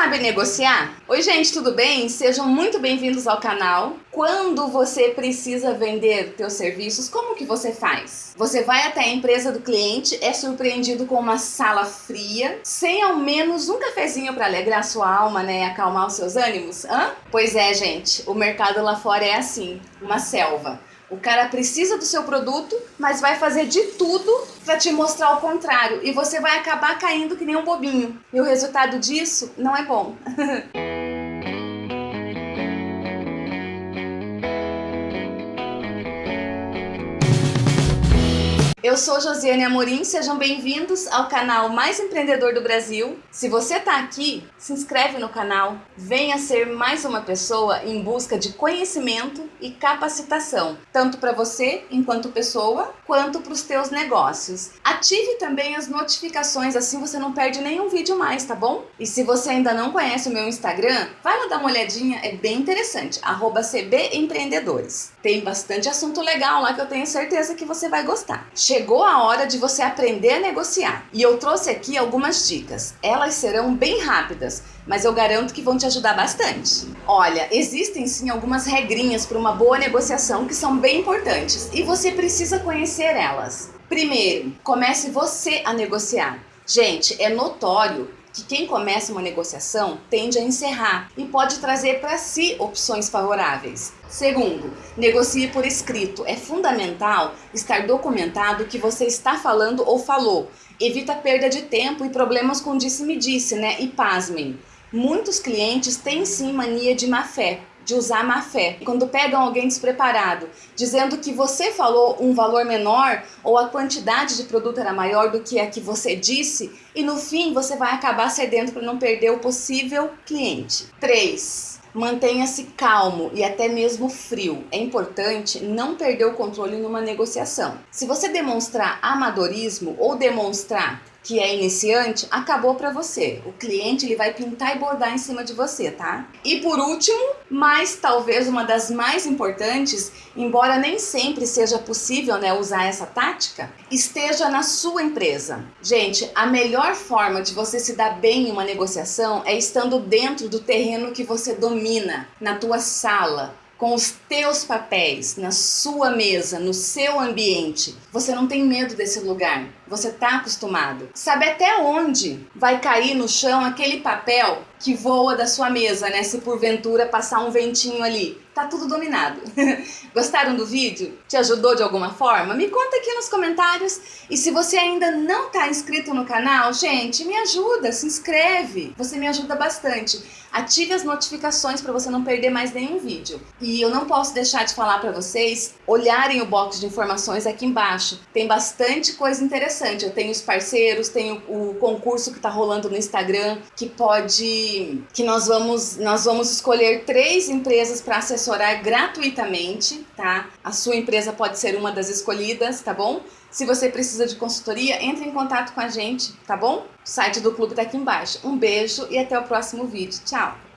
sabe negociar? Oi gente, tudo bem? Sejam muito bem-vindos ao canal. Quando você precisa vender seus serviços, como que você faz? Você vai até a empresa do cliente, é surpreendido com uma sala fria, sem ao menos um cafezinho para alegrar sua alma, né, acalmar os seus ânimos? Hã? Pois é, gente, o mercado lá fora é assim, uma selva. O cara precisa do seu produto, mas vai fazer de tudo para te mostrar o contrário. E você vai acabar caindo que nem um bobinho. E o resultado disso não é bom. Eu sou Josiane Amorim, sejam bem-vindos ao canal mais empreendedor do Brasil. Se você está aqui, se inscreve no canal, venha ser mais uma pessoa em busca de conhecimento e capacitação, tanto para você enquanto pessoa, quanto para os teus negócios. Ative também as notificações, assim você não perde nenhum vídeo mais, tá bom? E se você ainda não conhece o meu Instagram, vai lá dar uma olhadinha, é bem interessante, arroba CBEmpreendedores. Tem bastante assunto legal lá que eu tenho certeza que você vai gostar. Chegou a hora de você aprender a negociar. E eu trouxe aqui algumas dicas. Elas serão bem rápidas, mas eu garanto que vão te ajudar bastante. Olha, existem sim algumas regrinhas para uma boa negociação que são bem importantes e você precisa conhecer elas. Primeiro, comece você a negociar. Gente, é notório que quem começa uma negociação tende a encerrar e pode trazer para si opções favoráveis. Segundo, negocie por escrito. É fundamental estar documentado o que você está falando ou falou. Evita perda de tempo e problemas com disse-me-disse, -disse, né? E pasmem, muitos clientes têm sim mania de má fé de usar má fé. Quando pegam alguém despreparado, dizendo que você falou um valor menor ou a quantidade de produto era maior do que a que você disse, e no fim você vai acabar cedendo para não perder o possível cliente. 3. Mantenha-se calmo e até mesmo frio. É importante não perder o controle numa negociação. Se você demonstrar amadorismo ou demonstrar que é iniciante, acabou para você. O cliente ele vai pintar e bordar em cima de você, tá? E por último, mas talvez uma das mais importantes, embora nem sempre seja possível né, usar essa tática, esteja na sua empresa. Gente, a melhor forma de você se dar bem em uma negociação é estando dentro do terreno que você domina, na tua sala, com os teus papéis, na sua mesa, no seu ambiente. Você não tem medo desse lugar, você está acostumado. Sabe até onde vai cair no chão aquele papel que voa da sua mesa, né? Se porventura passar um ventinho ali. Tá tudo dominado. Gostaram do vídeo? Te ajudou de alguma forma? Me conta aqui nos comentários. E se você ainda não está inscrito no canal, gente, me ajuda, se inscreve. Você me ajuda bastante. Ative as notificações para você não perder mais nenhum vídeo. E eu não posso deixar de falar para vocês olharem o box de informações aqui embaixo. Tem bastante coisa interessante. Eu tenho os parceiros, tenho o concurso que está rolando no Instagram, que pode... que nós vamos, nós vamos escolher três empresas para assessorar gratuitamente, tá? A sua empresa pode ser uma das escolhidas, tá bom? Se você precisa de consultoria, entre em contato com a gente, tá bom? O site do clube tá aqui embaixo. Um beijo e até o próximo vídeo. Tchau!